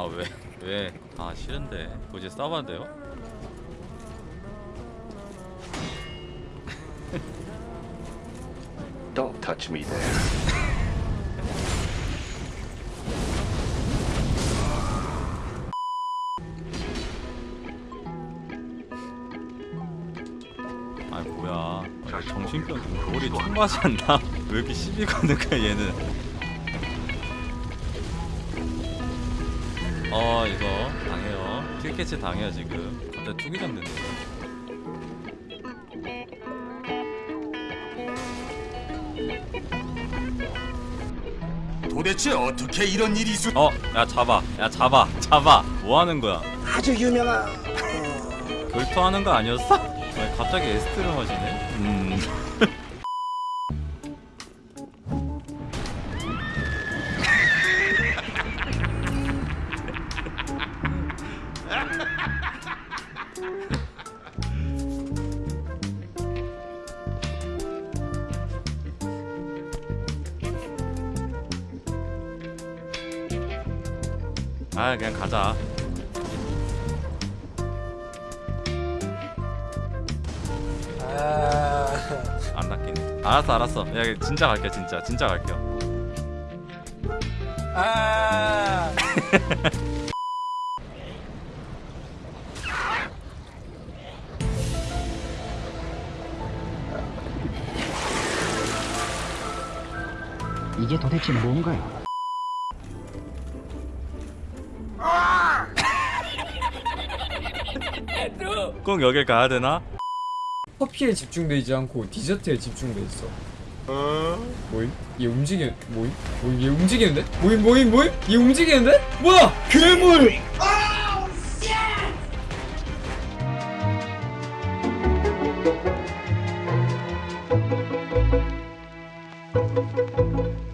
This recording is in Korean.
아 왜? 왜? 아 싫은데 굳이 싸워야 돼요? Don't touch me there. 아니 뭐야 아, 정신병 머리 총맞이 않나? 왜 이렇게 시비 거는 거야 얘는 어 이거 당해요. 킬캐치 당해요 지금. 갑자기 투기장 됐네 도대체 어떻게 이런 일이 있을 어! 야 잡아. 야 잡아. 잡아. 뭐 하는 거야? 아주 유명한 결투하는 거 아니었어? 아니, 갑자기 에스트를 하시네? 음 아 그냥 가자. 아... 안 낚이네. 알았어 알았어. 야 진짜 갈게 진짜. 진짜 갈게요. 아... 이게 도대체 뭔가요? 꼭 여길 가야 되나? 커피에 집중되지 않고 디저트에 집중돼 있어. 뭐임? 얘 움직이 뭐임? 뭐임? 얘 움직이는데? 뭐임 뭐임 뭐임? 얘 움직이는데? 뭐야? 괴물! Oh,